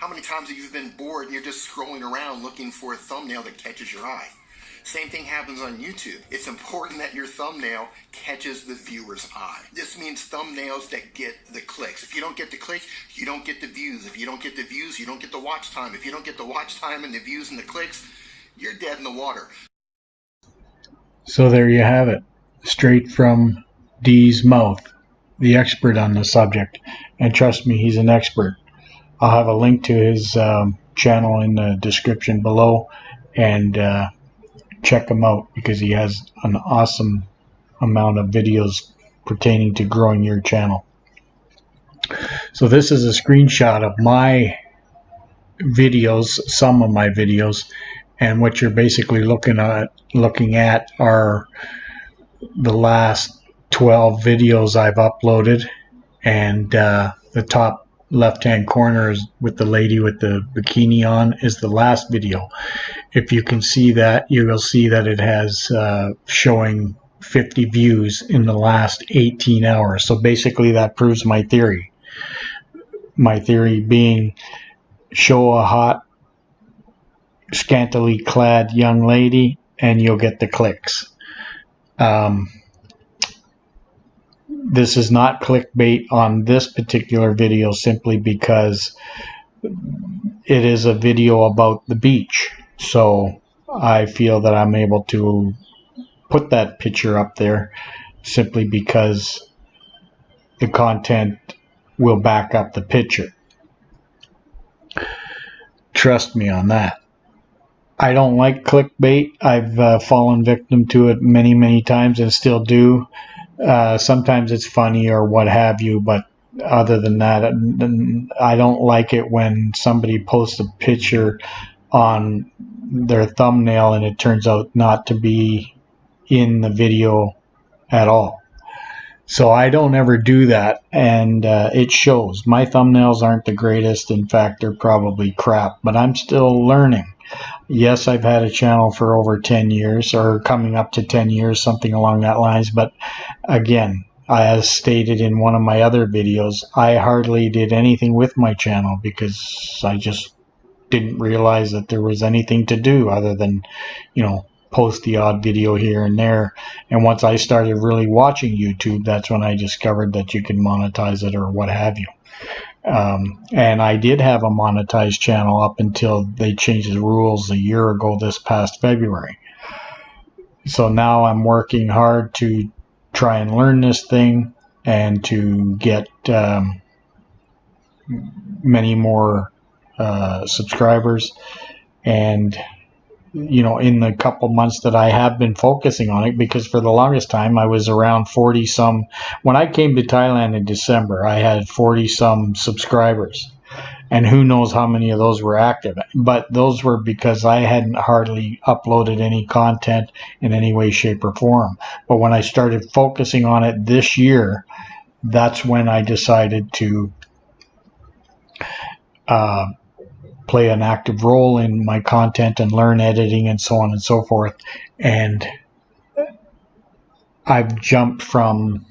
How many times have you been bored and you're just scrolling around looking for a thumbnail that catches your eye? Same thing happens on YouTube. It's important that your thumbnail catches the viewer's eye. This means thumbnails that get the clicks. If you don't get the clicks, you don't get the views. If you don't get the views, you don't get the watch time. If you don't get the watch time and the views and the clicks, you're dead in the water. So there you have it, straight from Dee's mouth, the expert on the subject. And trust me, he's an expert. I'll have a link to his um, channel in the description below and uh, check him out because he has an awesome amount of videos pertaining to growing your channel. So this is a screenshot of my videos, some of my videos, and what you're basically looking at looking at are the last 12 videos I've uploaded and uh, the top left hand corner is with the lady with the bikini on is the last video. If you can see that you will see that it has uh, showing 50 views in the last 18 hours. So basically that proves my theory. My theory being show a hot scantily clad young lady and you'll get the clicks. Um, this is not clickbait on this particular video simply because it is a video about the beach. So I feel that I'm able to put that picture up there simply because the content will back up the picture. Trust me on that. I don't like clickbait. I've uh, fallen victim to it many, many times and still do. Uh, sometimes it's funny or what have you, but other than that, I don't like it when somebody posts a picture on their thumbnail and it turns out not to be in the video at all. So I don't ever do that, and uh, it shows. My thumbnails aren't the greatest. In fact, they're probably crap, but I'm still learning yes, I've had a channel for over 10 years or coming up to 10 years, something along that lines. But again, as stated in one of my other videos, I hardly did anything with my channel because I just didn't realize that there was anything to do other than, you know, post the odd video here and there. And once I started really watching YouTube, that's when I discovered that you can monetize it or what have you. Um, and I did have a monetized channel up until they changed the rules a year ago this past February. So now I'm working hard to try and learn this thing and to get um, many more uh, subscribers and you know, in the couple months that I have been focusing on it, because for the longest time I was around 40 some. When I came to Thailand in December, I had 40 some subscribers. And who knows how many of those were active. But those were because I hadn't hardly uploaded any content in any way, shape, or form. But when I started focusing on it this year, that's when I decided to uh, play an active role in my content and learn editing and so on and so forth. And I've jumped from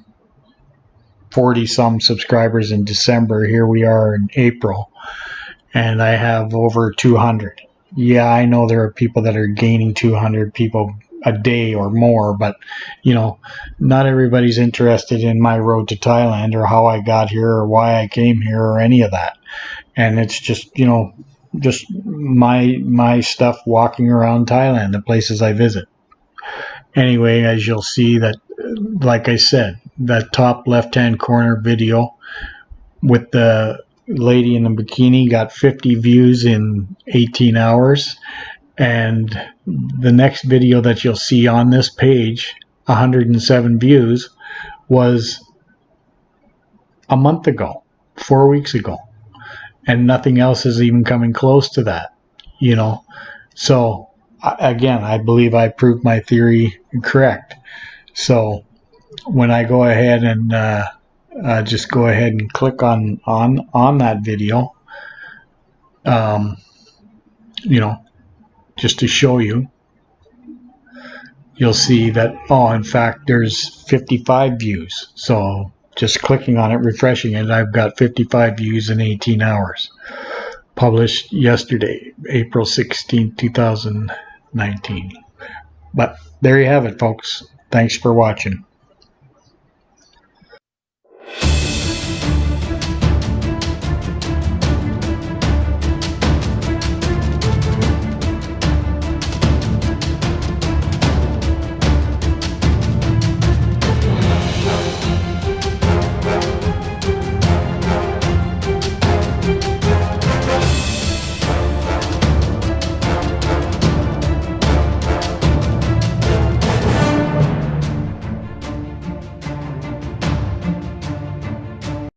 40 some subscribers in December. Here we are in April, and I have over 200. Yeah, I know there are people that are gaining 200 people a day or more, but you know, not everybody's interested in my road to Thailand or how I got here or why I came here or any of that. And it's just, you know, just my my stuff walking around Thailand, the places I visit. Anyway, as you'll see that, like I said, that top left-hand corner video with the lady in the bikini got 50 views in 18 hours. And the next video that you'll see on this page, 107 views, was a month ago, four weeks ago and nothing else is even coming close to that you know? So again i believe i proved my theory correct. So when i go ahead and uh, uh, just go ahead and click on on on that video um, you know just to show you you'll see that oh in fact there's 55 views. So just clicking on it, refreshing it, I've got 55 views in 18 hours. published yesterday, April 16, 2019. But there you have it, folks. Thanks for watching.